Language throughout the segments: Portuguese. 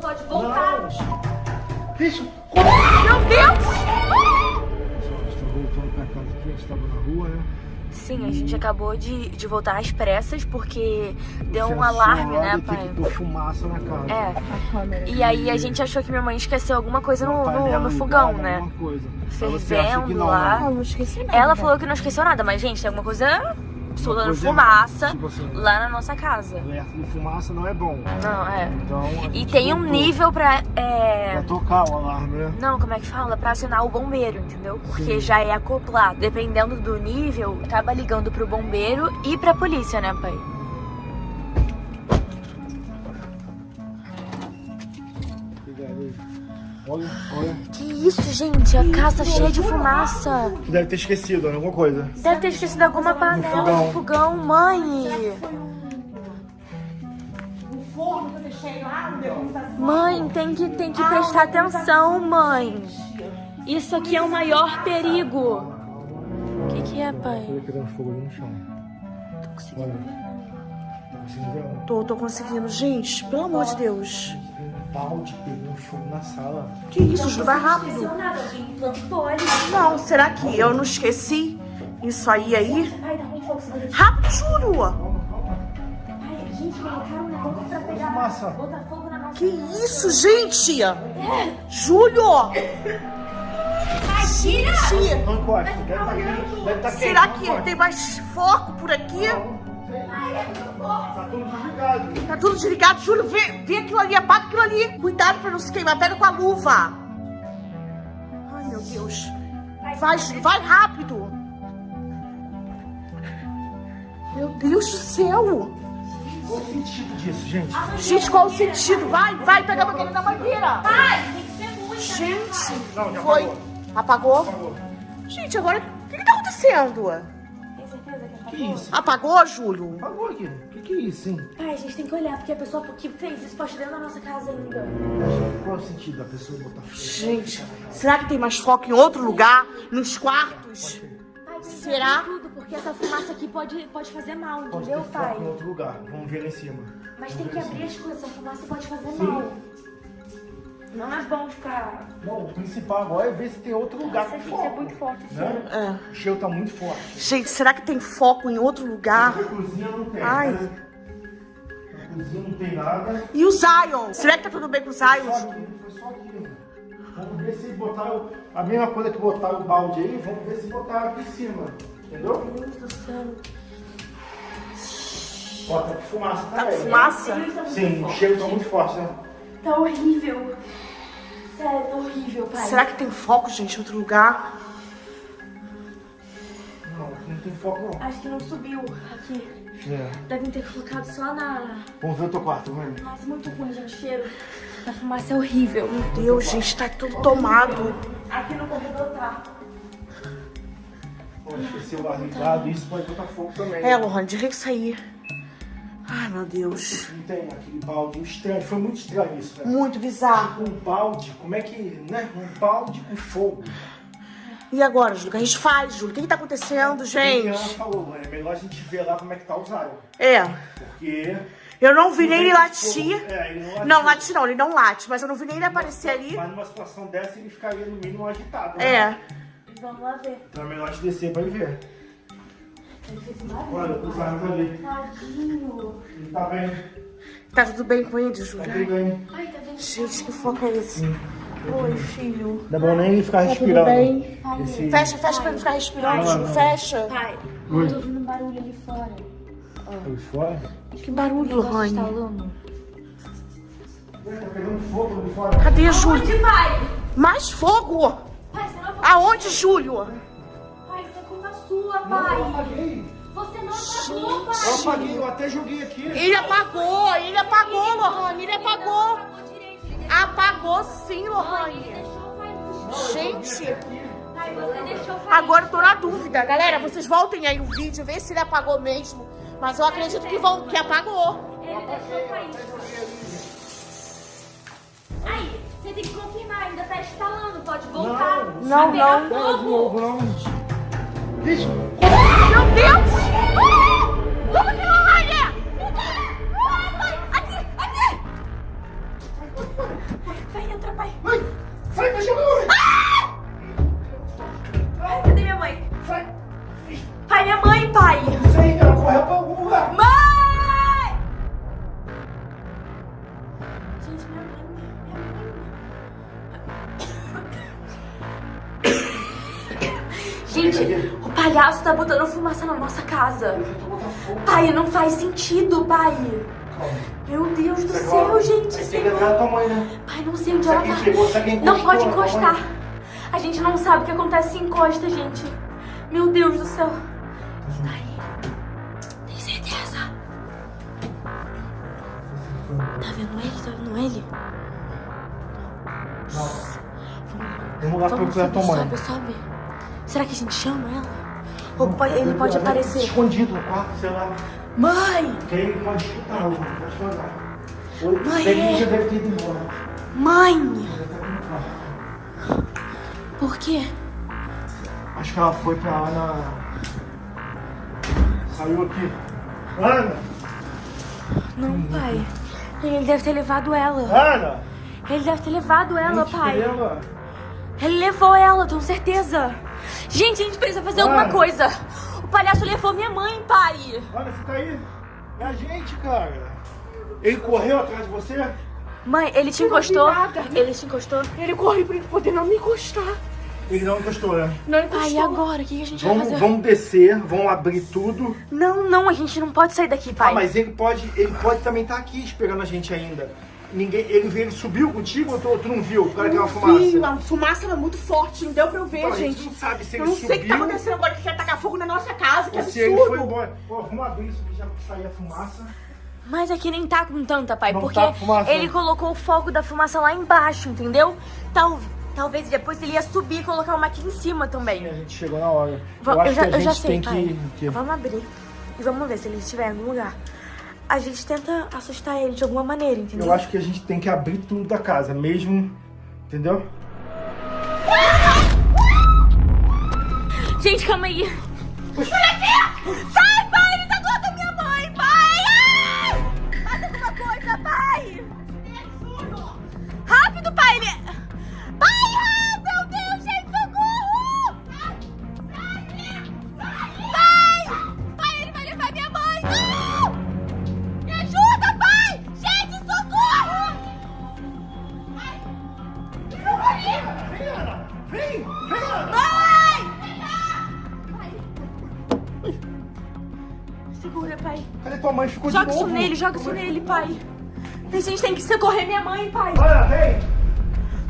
pode voltar. Bicho, Meu Deus! Pessoal, a gente voltando pra casa aqui, a gente tava na rua, né? Sim, a gente acabou de, de voltar às pressas porque deu um alarme, né, pai? fumaça na casa. É. E aí a gente achou que minha mãe esqueceu alguma coisa no, no, no fogão, né? que Fervendo não, lá. né? não esqueci nada. Ela falou que não esqueceu nada, mas, gente, tem alguma coisa soltando fumaça tipo assim. lá na nossa casa. Alerta de fumaça não é bom. Não, é. Então, E tem um nível pra. É... Pra tocar o alarme, né? Não, como é que fala? Pra acionar o bombeiro, entendeu? Porque Sim. já é acoplado. Dependendo do nível, acaba ligando pro bombeiro e pra polícia, né, pai? Olha, olha. Que isso, gente? A casa tá cheia de fumaça. Tu deve ter esquecido, né? Alguma coisa. Deve ter esquecido alguma panela fogão. no fogão, mãe. O forno que eu deixei lá no meu computador. Mãe, tem que, tem que prestar atenção, mãe. Isso aqui é o maior perigo. O que, que é, pai? Olha pegando fogo ali no chão. Olha. Tá conseguindo ver? ó? Tô, tô conseguindo. Gente, pelo amor de Deus. Balde pegando fogo na sala. Que isso, Júlio? Vai rápido. nada, ali. Não, será que eu não esqueci isso aí aí? Dá um fogo. Rápido, Júlio! Pai, gente, colocaram negócio pra pegar. Fumaça. Botar fogo na nossa Que isso, gente? Júlio! Gente! Não encosta. Deve estar quente. Deve tá quente. Será não que tem mais foco por aqui? Tá tudo desligado. Tá tudo desligado. Júlio, vê, vê aquilo ali, apaga aquilo ali. Cuidado pra não se queimar. Pega com a luva. Ai, meu Deus. Vai, Júlio, vai rápido. Meu Deus do céu. Qual o sentido disso, gente? Gente, qual o sentido? Vai, vai pegar aquele da mangueira. Pai, tem que ser muito. Gente, Não, já foi. apagou. Apagou? Apagou. Gente, agora o que, que tá acontecendo? Que Que isso? Apagou, Júlio? Apagou aqui. O que, que é isso, hein? Pai, a gente tem que olhar, porque a pessoa que fez isso pode dentro da nossa casa ainda. Qual é o sentido da pessoa botar fogo? Gente, será que tem mais foco em outro lugar? Nos quartos? Será? tudo, porque essa fumaça aqui pode, pode fazer mal, Pode entendeu, ter pai? foco em outro lugar. Vamos ver lá em cima. Mas Vamos tem que abrir as coisas, essa fumaça pode fazer Sim. mal. Não é bom ficar. Não, o principal agora é ver se tem outro lugar com Você foco. é muito forte. Né? É. O cheiro tá muito forte. Gente, será que tem foco em outro lugar? Na cozinha não tem. Ai. né? Na cozinha não tem nada. E o Zion? Será que tá tudo bem com o Só Zion? aqui, foi só aqui. né? Vamos ver se botaram a mesma coisa que botaram o balde aí, vamos ver se botaram aqui em cima. Entendeu? Meu Deus do céu. Ó, tá com fumaça Tá também. com fumaça? Sim, o cheiro tá muito forte, né? Tá horrível. Sério, tá horrível, pai. Será que tem foco, gente, em outro lugar? Não, aqui não tem foco não. Acho que não subiu aqui. É. Devem ter colocado só na. Vamos ver o teu quarto, vamos ver. Nossa, muito ruim, gente. O cheiro da fumaça é horrível. Meu Deus, gente, tá tudo tomado. Aqui no corredor tá. Pô, esqueceu o ar ligado, isso pode botar fogo também. É, Lohane, diga isso aí. Ai, meu Deus. Não tem aquele balde estranho, foi muito estranho isso, né? Muito bizarro. Um balde, como é que, né? Um balde com fogo. E agora, Júlio, o que a gente faz, Júlio? O que, que tá acontecendo, E ela gente? falou, mano, é melhor a gente ver lá como é que tá o Zion. É, Porque... eu não vi nem ele Fogo- latir. É, ele não. Não, late não, ele não late, mas eu não vi nem ele aparecer ali. Mas numa situação dessa ele ficaria no mínimo agitado. né? É. Vamos lá ver. Então é melhor te descer pra ir ver. Olha, o Zion tá ali. Tadinho. Ele tá bem, Tá tudo bem com ele, tá Júlio? tudo bem. Ai, tá? Gente, que foco é esse? Oi, filho. Não é bom nem ele ficar Tá tudo respirando. bem? Esse... Fecha, fecha pra ele ficar respirando. Fecha. Pai, Oi. eu tô ouvindo um barulho ali fora. Aí fora? Que barulho, Lohane. instalando. Tá pegando fogo ali fora. Cadê, Júlio? Onde, pai? Mais fogo! Pai, Aonde, Júlio? Pai, sua, Não, eu pai. apaguei. Você não apagou, pai. Eu apaguei, eu até joguei aqui. Ele apagou, ele apagou, Lohane, ele apagou. Apagou sim, Ele Lohane. o pai. Gente, Pai, você deixou o pai. agora eu tô na dúvida. Galera, vocês voltem aí no vídeo, vê se ele apagou mesmo. Mas eu acredito que, vão, que apagou. Ele deixou o pai. Aí, você tem que confirmar, ainda tá instalando, pode voltar. Não, não, não. Novo, não. Meu Deus! Palhaço tá botando fumaça na nossa casa. Pai, não faz sentido, pai. Meu Deus do céu, gente. Aí mãe, né? Pai, não sei onde ela tá. quem Não pode encostar. A gente não sabe o que acontece se encosta, gente. Meu Deus do céu. Ai, tem certeza? Tá vendo ele? Tá vendo ele? Vamos lá Vamos procurar tua mãe. sobe, sobe. Será que a gente chama ela? Ou pode- ele pode aparecer. Escondido no quarto, sei lá. Mãe! Ele pode escutar, pode falar. Mãe, ele é. já deve ter ido embora. Mãe! Por quê? Acho que ela foi pra lá na. Saiu aqui. Ana! Não, pai. Ele deve ter levado ela. Ana! Ele deve ter levado ela, pai. Ele levou ela, tenho certeza. Gente, a gente precisa fazer alguma coisa. O palhaço levou minha mãe, pai. Você tá aí? É a gente, cara. Ele correu atrás de você? Mãe, ele te Eu encostou? Ele te encostou? Ele corre pra ele poder não me encostar. Ele não encostou, né? Não Pai, encostou. e agora? O que a gente vai Vamos, fazer? vamos descer, vamos abrir tudo. Não, não, a gente não pode sair daqui, pai. Ah, mas ele pode, ele pode também estar aqui esperando a gente ainda. Ninguém, ele, ele subiu contigo ou tu, tu não viu por causa daquela fumaça? Sim, a fumaça era muito forte, não deu pra eu ver, Então, a gente gente. não sabe se Eu ele não sei o que tá subiu acontecendo agora, que quer tacar fogo na nossa casa, que ou se ele absurdo. foi embora. Pô, vamos abrir isso aqui já pra sair a fumaça. Mas aqui nem tá com tanta, pai, Não porque tá ele colocou o fogo da fumaça lá embaixo, entendeu? Tal, talvez depois ele ia subir e colocar uma aqui em cima E a também. gente chegou na hora. Va- eu acho eu já, que a eu já gente sei, tem pai. que, que... Vamos abrir e vamos ver se ele estiver em algum lugar. A gente tenta assustar ele de alguma maneira, entendeu? Eu acho que a gente tem que abrir tudo da casa, mesmo. Entendeu? Gente, calma aí. Sai, Segura, pai. Cadê tua mãe? Ficou Joga de isso novo. nele, joga isso nele, pai. A gente tem que socorrer minha mãe, pai. Ana, vem!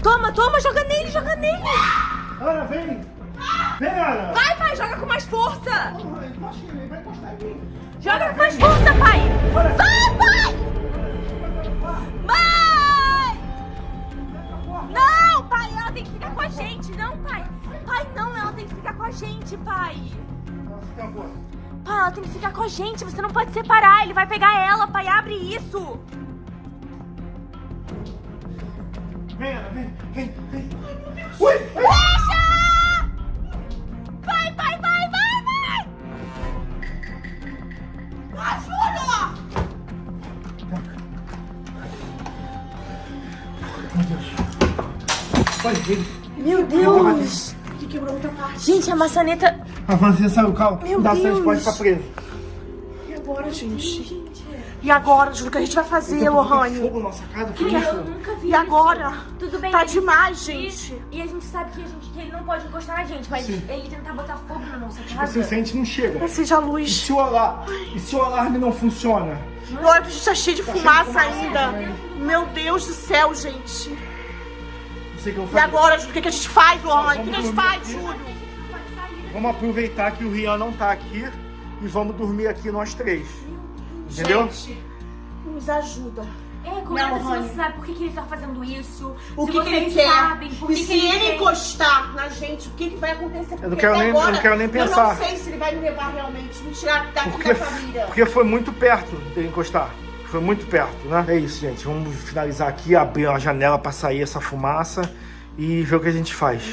Toma, toma, joga nele, joga nele. Ana, vem! Vem, Ana! Vai, pai, joga com mais força. Porra, em mim, vai encostar em mim. Joga com mais força, pai. Vai, pai. Separar. Ele vai pegar ela, pai. Abre isso. Vem, Ana, vem, vem, vem. Ui. Deixa! Vai, vai, vai, vai, vai! Ajuda! Meu Deus. Vai, vem. Meu Deus! Que quebrou muita parte. Gente, a maçaneta... Avança, você saiu, calma. Meu Dá Deus. certo, pode ficar preso. E agora, gente? E agora, Júlio, o que a gente vai fazer, Lohane? fogo na nossa casa, que isso? nunca vi E agora? Tudo bem. Tá a gente- demais, gente. e a gente sabe que, a gente, que ele não pode encostar na gente, mas Sim. ele tentar botar fogo na nossa Tipo casa. assim, se a gente não chega. Acende a E luz. se o alarme, e se o alarme não funciona? E olha que a gente tá cheio de cheio de fumaça fumaça ainda. também. Meu Deus do céu, gente. Não sei o que eu vou E fazer. agora, Júlio, o que, que a gente faz, Lohane? O que, que a gente Vamos faz, Júlio? Vamos aproveitar que o Rian não tá aqui e vamos dormir aqui nós três. Entendeu? Gente, nos ajuda. É, Não, comenta se Rony. você sabe por que, que ele tá fazendo isso. O que, que ele quer? sabem por e que se que ele ele encostar na gente, o que, que vai acontecer? Porque quero até nem- eu agora, não quero nem Eu pensar. não sei se ele vai me levar realmente, me tirar daqui Porque, da família. porque foi muito perto de encostar. Foi muito perto, né? É isso, gente. Vamos finalizar aqui, abrir a janela pra sair essa fumaça e ver o que a gente faz.